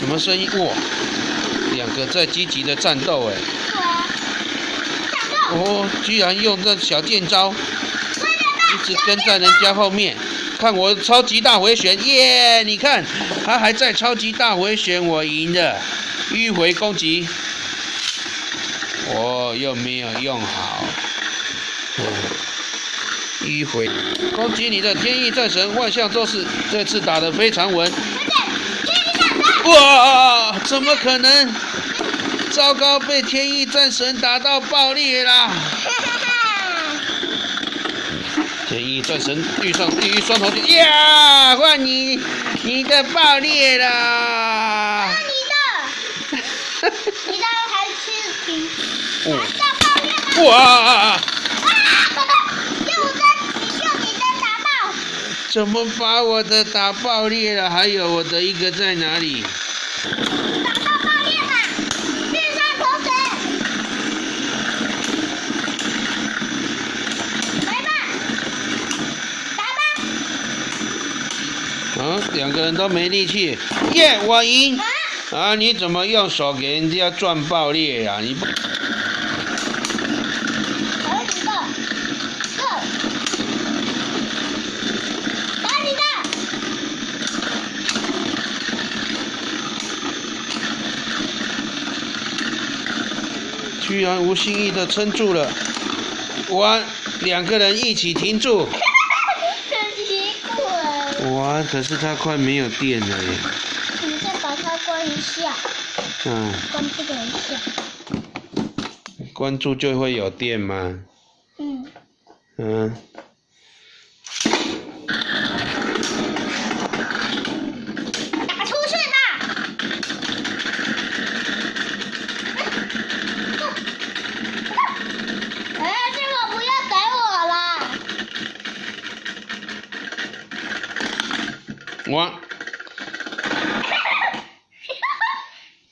什么声音？哇，两个在积极的战斗哎。哦，居然用这小剑招，一直跟在人家后面。看我超级大回旋，耶！你看，他还在超级大回旋，我赢了。迂回攻击，我又没有用好。迂回攻击你的天翼战神万象咒士，这次打得非常稳。哇！怎么可能？糟糕，被天意战神打到爆裂啦！天意战神遇上地狱双头剑，呀！换你，你的爆裂了！你的，你的还是平，还是爆裂吗？哇！啊！用我的，你用你的打爆。怎么把我的打爆裂了？还有我的一个在哪里？嗯，两个人都没力气，耶，我赢！啊，你怎么用手给人家转爆裂呀？你不？打你的，打你的！居然无心意的撑住了，我两个人一起停住。哇！可是它快没有电了耶。你再把它关一下。嗯。关这个一下。关注就会有电吗？嗯。嗯。打出去吧！哎，这个不要逮我了。我。